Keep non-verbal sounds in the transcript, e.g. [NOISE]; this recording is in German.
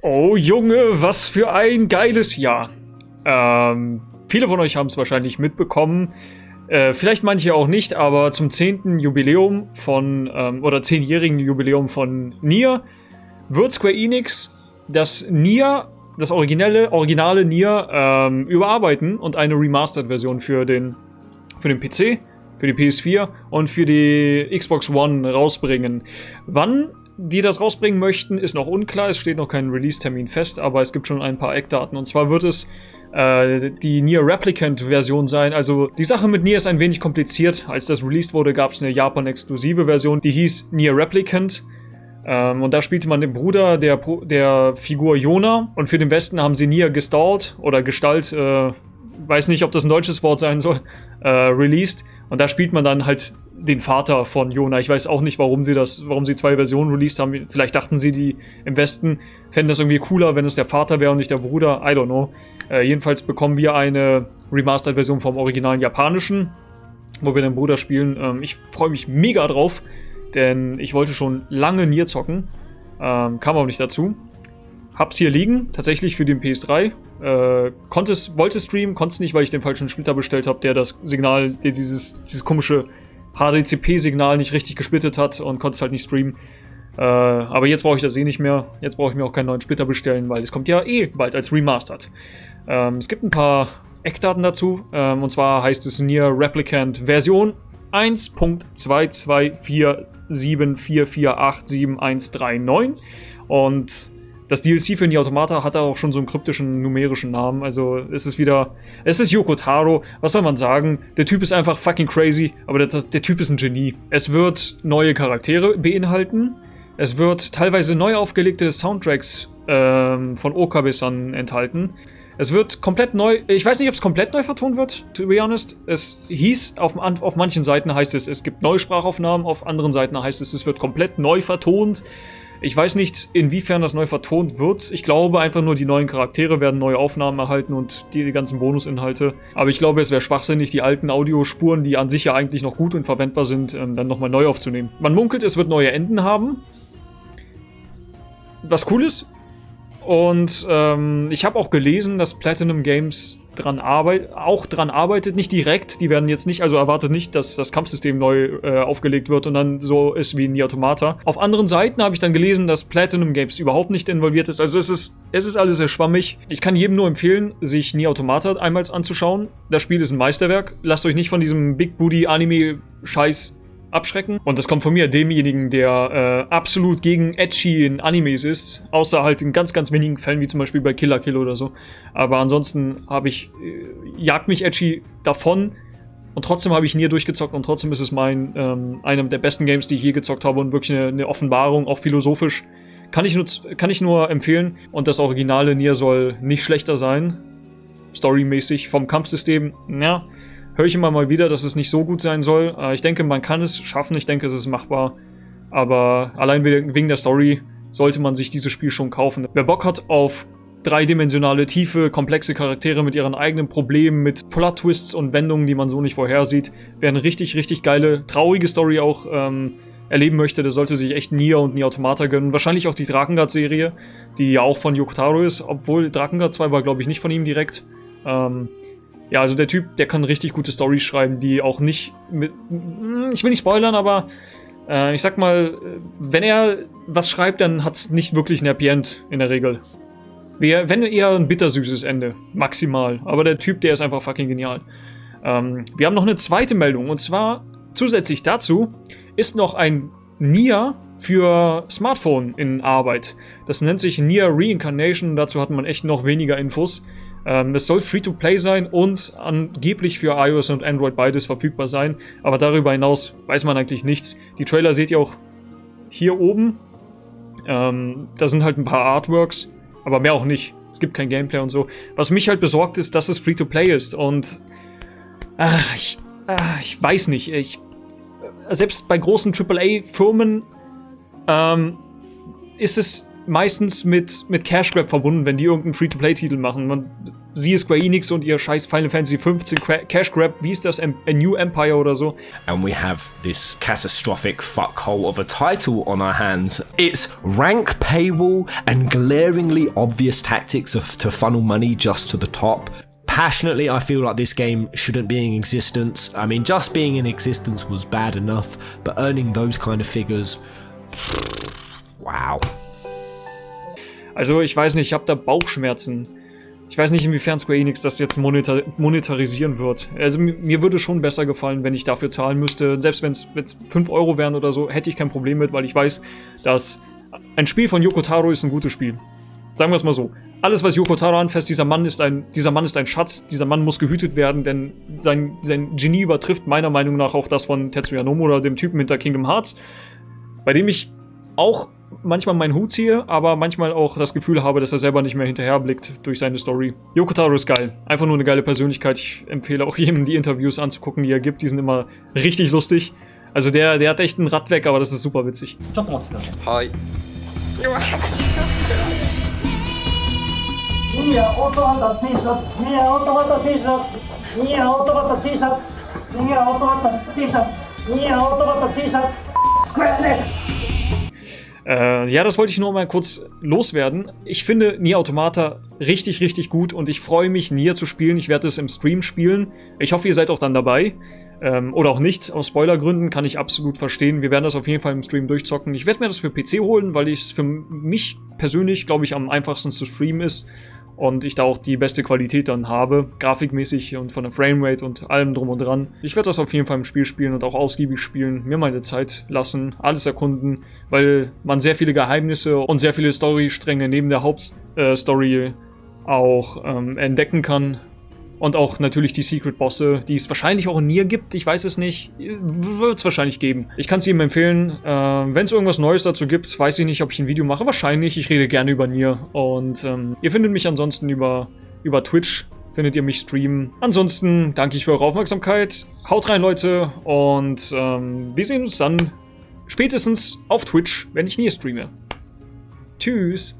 Oh Junge, was für ein geiles Jahr. Ähm, viele von euch haben es wahrscheinlich mitbekommen. Äh, vielleicht manche auch nicht, aber zum 10. Jubiläum von, ähm, oder 10-jährigen Jubiläum von Nier wird Square Enix das Nier, das originelle, originale Nier ähm, überarbeiten und eine Remastered-Version für den, für den PC, für die PS4 und für die Xbox One rausbringen. Wann die das rausbringen möchten, ist noch unklar. Es steht noch kein Release-Termin fest, aber es gibt schon ein paar Eckdaten. Und zwar wird es äh, die Nier Replicant-Version sein. Also die Sache mit Nier ist ein wenig kompliziert. Als das released wurde, gab es eine Japan-exklusive Version, die hieß Nier Replicant. Ähm, und da spielte man den Bruder der, der Figur Yona. Und für den Westen haben sie Nier gestallt oder Gestalt, äh, weiß nicht, ob das ein deutsches Wort sein soll, äh, released. Und da spielt man dann halt den Vater von Jona. Ich weiß auch nicht, warum sie das, warum sie zwei Versionen released haben. Vielleicht dachten sie, die im Westen fänden das irgendwie cooler, wenn es der Vater wäre und nicht der Bruder. I don't know. Äh, jedenfalls bekommen wir eine Remastered-Version vom originalen japanischen, wo wir den Bruder spielen. Ähm, ich freue mich mega drauf, denn ich wollte schon lange Nier zocken. Ähm, kam aber nicht dazu. Hab's hier liegen, tatsächlich für den PS3. Äh, konnte wollte streamen, konnte es nicht, weil ich den falschen Splitter bestellt habe, der das Signal, der dieses, dieses komische HDCP-Signal nicht richtig gesplittet hat und konnte es halt nicht streamen. Äh, aber jetzt brauche ich das eh nicht mehr. Jetzt brauche ich mir auch keinen neuen Splitter bestellen, weil es kommt ja eh bald als Remastered. Ähm, es gibt ein paar Eckdaten dazu. Ähm, und zwar heißt es Nier Replicant Version 1.22447448739. Und das DLC für die Automata hat auch schon so einen kryptischen numerischen Namen. Also es ist wieder. Es ist Yoko Taro. Was soll man sagen? Der Typ ist einfach fucking crazy, aber der, der Typ ist ein Genie. Es wird neue Charaktere beinhalten. Es wird teilweise neu aufgelegte Soundtracks ähm, von Okabe-san enthalten. Es wird komplett neu. Ich weiß nicht, ob es komplett neu vertont wird, to be honest. Es hieß, auf, auf manchen Seiten heißt es, es gibt neue Sprachaufnahmen, auf anderen Seiten heißt es, es wird komplett neu vertont. Ich weiß nicht, inwiefern das neu vertont wird. Ich glaube einfach nur, die neuen Charaktere werden neue Aufnahmen erhalten und die, ganzen Bonusinhalte. Aber ich glaube, es wäre schwachsinnig, die alten Audiospuren, die an sich ja eigentlich noch gut und verwendbar sind, ähm, dann nochmal neu aufzunehmen. Man munkelt, es wird neue Enden haben. Was cool ist. Und ähm, ich habe auch gelesen, dass Platinum Games dran arbeit auch dran arbeitet, nicht direkt, die werden jetzt nicht, also erwartet nicht, dass das Kampfsystem neu äh, aufgelegt wird und dann so ist wie in die Automata. Auf anderen Seiten habe ich dann gelesen, dass Platinum Games überhaupt nicht involviert ist, also es ist, es ist alles sehr schwammig. Ich kann jedem nur empfehlen, sich Nie Automata einmal anzuschauen. Das Spiel ist ein Meisterwerk. Lasst euch nicht von diesem Big Booty Anime Scheiß abschrecken. Und das kommt von mir, demjenigen, der äh, absolut gegen Edgy in Animes ist. Außer halt in ganz, ganz wenigen Fällen, wie zum Beispiel bei Killer Kill oder so. Aber ansonsten habe ich, äh, jagt mich Edgy davon. Und trotzdem habe ich Nier durchgezockt und trotzdem ist es mein, ähm, einer der besten Games, die ich je gezockt habe und wirklich eine, eine Offenbarung, auch philosophisch. Kann ich, nur, kann ich nur empfehlen. Und das originale Nier soll nicht schlechter sein. Storymäßig vom Kampfsystem, ja, höre ich immer mal wieder, dass es nicht so gut sein soll. Äh, ich denke, man kann es schaffen, ich denke, es ist machbar. Aber allein wegen der Story sollte man sich dieses Spiel schon kaufen. Wer Bock hat auf dreidimensionale, tiefe, komplexe Charaktere mit ihren eigenen Problemen, mit Plot-Twists und Wendungen, die man so nicht vorhersieht, wer eine richtig, richtig geile, traurige Story auch ähm, erleben möchte, der sollte sich echt Nier und Nier Automata gönnen. Wahrscheinlich auch die Drakengard-Serie, die ja auch von Yokotaro ist, obwohl Drakengard 2 war, glaube ich, nicht von ihm direkt. Ähm, ja, also der Typ, der kann richtig gute Storys schreiben, die auch nicht mit. Hm, ich will nicht spoilern, aber äh, ich sag mal, wenn er was schreibt, dann hat es nicht wirklich ein Happy End in der Regel. Wenn eher ein bittersüßes Ende, maximal. Aber der Typ, der ist einfach fucking genial. Ähm, wir haben noch eine zweite Meldung und zwar zusätzlich dazu ist noch ein Nier für Smartphone in Arbeit. Das nennt sich Nier Reincarnation, dazu hat man echt noch weniger Infos. Ähm, es soll Free-to-Play sein und angeblich für iOS und Android beides verfügbar sein. Aber darüber hinaus weiß man eigentlich nichts. Die Trailer seht ihr auch hier oben. Ähm, da sind halt ein paar Artworks, aber mehr auch nicht. Es gibt kein Gameplay und so. Was mich halt besorgt ist, dass es Free-to-Play ist und ach, ich, ach, ich weiß nicht. Ich, selbst bei großen AAA-Firmen ähm, ist es meistens mit, mit Cash Grab verbunden, wenn die irgendeinen Free-to-Play-Titel machen. Man, siehe Square Enix und ihr scheiß Final Fantasy 15 Cash Grab, wie ist das? A New Empire oder so. And we have this catastrophic fuckhole of a title on our hands. It's rank paywall and glaringly obvious tactics of, to funnel money just to the top. Passionately, I feel like this game shouldn't be in existence. I mean, just being in existence was bad enough, but earning those kind of figures. Wow. Also, ich weiß nicht, ich habe da Bauchschmerzen. Ich weiß nicht, inwiefern Square Enix das jetzt monetar monetarisieren wird. Also mir würde schon besser gefallen, wenn ich dafür zahlen müsste. Selbst wenn es 5 Euro wären oder so, hätte ich kein Problem mit, weil ich weiß, dass ein Spiel von Yoko Taro ist ein gutes Spiel. Sagen wir es mal so. Alles, was Yoko Taro anfasst, dieser Mann ist ein, dieser Mann ist ein Schatz, dieser Mann muss gehütet werden, denn sein, sein Genie übertrifft meiner Meinung nach auch das von Tetsuya Nomura, dem Typen hinter Kingdom Hearts, bei dem ich auch manchmal meinen Hut ziehe, aber manchmal auch das Gefühl habe, dass er selber nicht mehr hinterherblickt durch seine Story. Yoko Taro ist geil. Einfach nur eine geile Persönlichkeit. Ich empfehle auch [LAUGHS] jedem, die Interviews anzugucken, die er gibt. Die sind immer richtig lustig. Also der, der hat echt ein Rad weg, aber das ist super witzig. Hi. Äh, ja, das wollte ich nur mal kurz loswerden. Ich finde Nier Automata richtig, richtig gut und ich freue mich, Nier zu spielen. Ich werde es im Stream spielen. Ich hoffe, ihr seid auch dann dabei. Ähm, oder auch nicht. Aus Spoilergründen kann ich absolut verstehen. Wir werden das auf jeden Fall im Stream durchzocken. Ich werde mir das für PC holen, weil es für mich persönlich, glaube ich, am einfachsten zu streamen ist und ich da auch die beste Qualität dann habe, grafikmäßig und von der Framerate und allem drum und dran. Ich werde das auf jeden Fall im Spiel spielen und auch ausgiebig spielen, mir meine Zeit lassen, alles erkunden, weil man sehr viele Geheimnisse und sehr viele Storystränge neben der Hauptstory äh, auch ähm, entdecken kann und auch natürlich die Secret-Bosse, die es wahrscheinlich auch in Nier gibt, ich weiß es nicht. Wird es wahrscheinlich geben. Ich kann es jedem empfehlen. Äh, Wenn es irgendwas Neues dazu gibt, weiß ich nicht, ob ich ein Video mache. Wahrscheinlich, ich rede gerne über Nier. Und ähm, ihr findet mich ansonsten über, über Twitch, findet ihr mich streamen. Ansonsten danke ich für eure Aufmerksamkeit. Haut rein, Leute. Und ähm, wir sehen uns dann spätestens auf Twitch, wenn ich Nier streame. Tschüss.